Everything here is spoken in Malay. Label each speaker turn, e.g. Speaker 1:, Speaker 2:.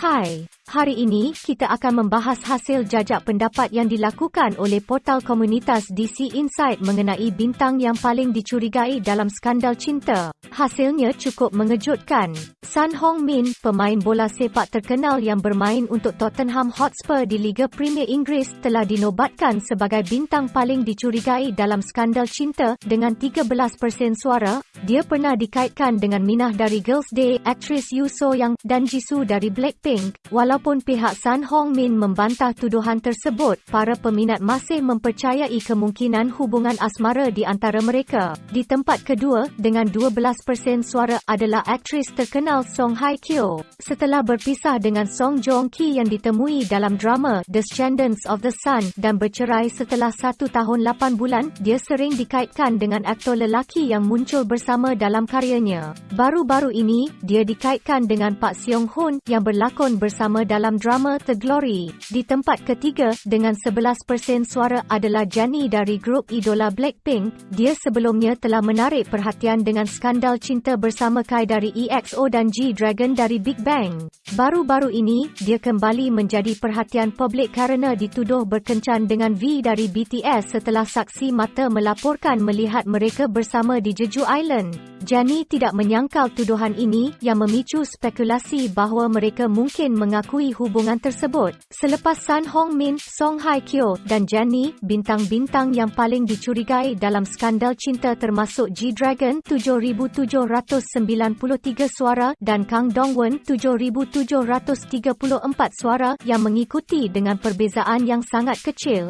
Speaker 1: Hai, hari ini kita akan membahas hasil jajak pendapat yang dilakukan oleh portal komunitas DC Insight mengenai bintang yang paling dicurigai dalam skandal cinta. Hasilnya cukup mengejutkan. Son Heung-min, pemain bola sepak terkenal yang bermain untuk Tottenham Hotspur di Liga Premier Inggeris telah dinobatkan sebagai bintang paling dicurigai dalam skandal cinta dengan 13% suara. Dia pernah dikaitkan dengan Minah dari Girls' Day, aktris Yoo So Young dan Jisoo dari Blackpink. Walaupun pihak Sun Hong Min membantah tuduhan tersebut, para peminat masih mempercayai kemungkinan hubungan asmara di antara mereka. Di tempat kedua, dengan 12% suara adalah aktris terkenal Song Hye Kyo. Setelah berpisah dengan Song Joong Ki yang ditemui dalam drama The Descendants of the Sun dan bercerai setelah satu tahun 8 bulan, dia sering dikaitkan dengan aktor lelaki yang muncul bersama dalam karyanya. Baru-baru ini, dia dikaitkan dengan Pak Seong Hoon yang berlakon bersama dalam drama The Glory. Di tempat ketiga, dengan 11% suara adalah Jennie dari grup idola Blackpink. Dia sebelumnya telah menarik perhatian dengan skandal cinta bersama Kai dari EXO dan G-Dragon dari Big Bang. Baru-baru ini, dia kembali menjadi perhatian publik kerana dituduh berkencan dengan V dari BTS setelah saksi mata melaporkan melihat mereka bersama di Jeju Island. Jennie tidak menyangkal tuduhan ini yang memicu spekulasi bahawa mereka mungkin mengakui hubungan tersebut. Selepas Sun Hong Min, Song Hye Kyo dan Jennie, bintang-bintang yang paling dicurigai dalam skandal cinta termasuk G-Dragon 7,793 suara dan Kang Dongwon 7,734 suara yang mengikuti dengan perbezaan yang sangat kecil.